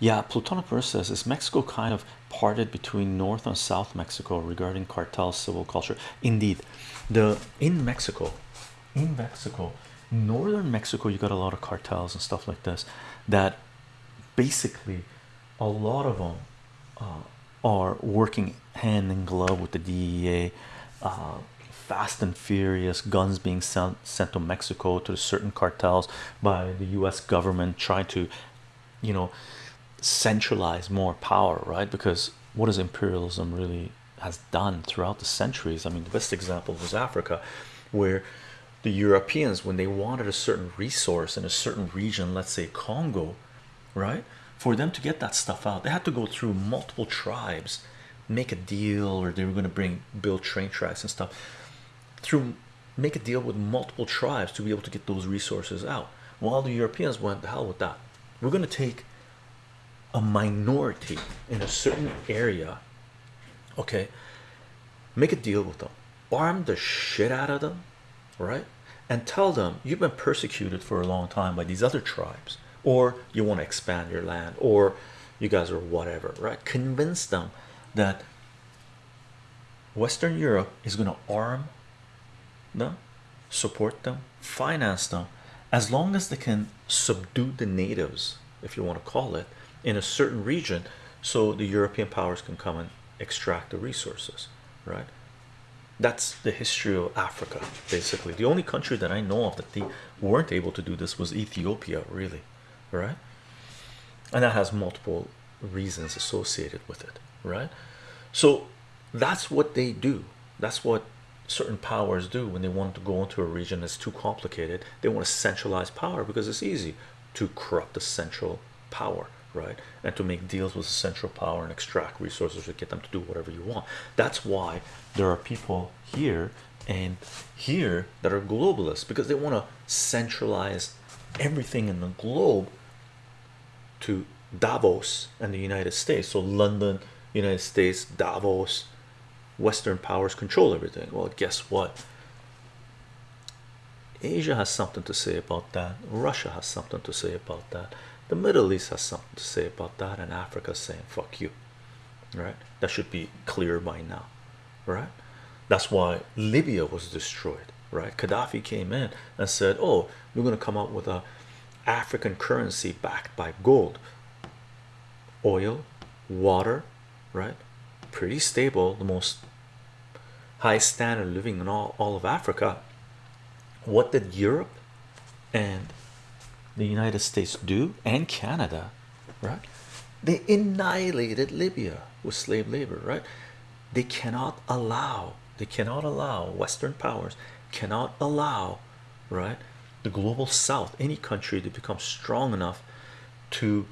Yeah, Plutonic says is Mexico kind of parted between North and South Mexico regarding cartel civil culture. Indeed, the in Mexico, in Mexico, northern Mexico, you got a lot of cartels and stuff like this that basically a lot of them uh, are working hand in glove with the DEA. Uh, fast and furious guns being sent sent to Mexico to certain cartels by the US government trying to you know centralize more power right? Because what does imperialism really has done throughout the centuries? I mean the best example was Africa where the Europeans when they wanted a certain resource in a certain region let's say Congo right? For them to get that stuff out they had to go through multiple tribes make a deal or they were going to bring build train tracks and stuff. Through make a deal with multiple tribes to be able to get those resources out. While the Europeans went the hell with that. We're going to take a minority in a certain area okay make a deal with them. Arm the shit out of them right? And tell them you've been persecuted for a long time by these other tribes or you want to expand your land or you guys are whatever right? Convince them that Western Europe is going to arm them support them finance them as long as they can subdue the natives if you want to call it in a certain region so the European powers can come and extract the resources right? That's the history of Africa basically. The only country that I know of that they weren't able to do this was Ethiopia really right? And that has multiple reasons associated with it right? So that's what they do. That's what certain powers do when they want to go into a region that's too complicated. They want to centralize power because it's easy to corrupt the central power right? And to make deals with the central power and extract resources to get them to do whatever you want. That's why there are people here and here that are globalists because they want to centralize everything in the globe to Davos and the United States. So London United States Davos Western powers control everything. Well guess what Asia has something to say about that. Russia has something to say about that. The Middle East has something to say about that. And Africa saying fuck you. Right? That should be clear by now. Right? That's why Libya was destroyed. Right? Gaddafi came in and said oh we're going to come up with a African currency backed by gold. Oil water right? Pretty stable the most high standard living in all, all of Africa what did Europe and the United States do and Canada right? They annihilated Libya with slave labor right? They cannot allow they cannot allow Western powers cannot allow right the global south any country to become strong enough to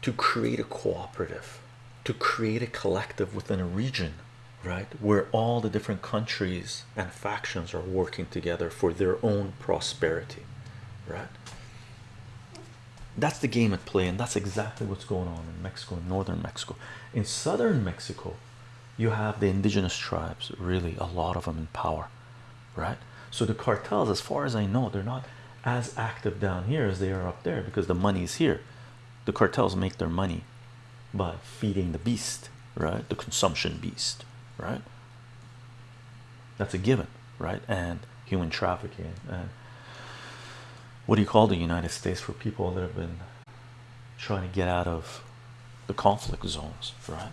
to create a cooperative to create a collective within a region right. where all the different countries and factions are working together for their own prosperity. Right? That's the game at play and that's exactly what's going on in Mexico in northern Mexico. In southern Mexico you have the indigenous tribes really a lot of them in power. Right? So the cartels as far as I know they're not as active down here as they are up there because the money's here. The cartels make their money by feeding the beast right? The consumption beast right? That's a given right? And human trafficking and what do you call the United States for people that have been trying to get out of the conflict zones right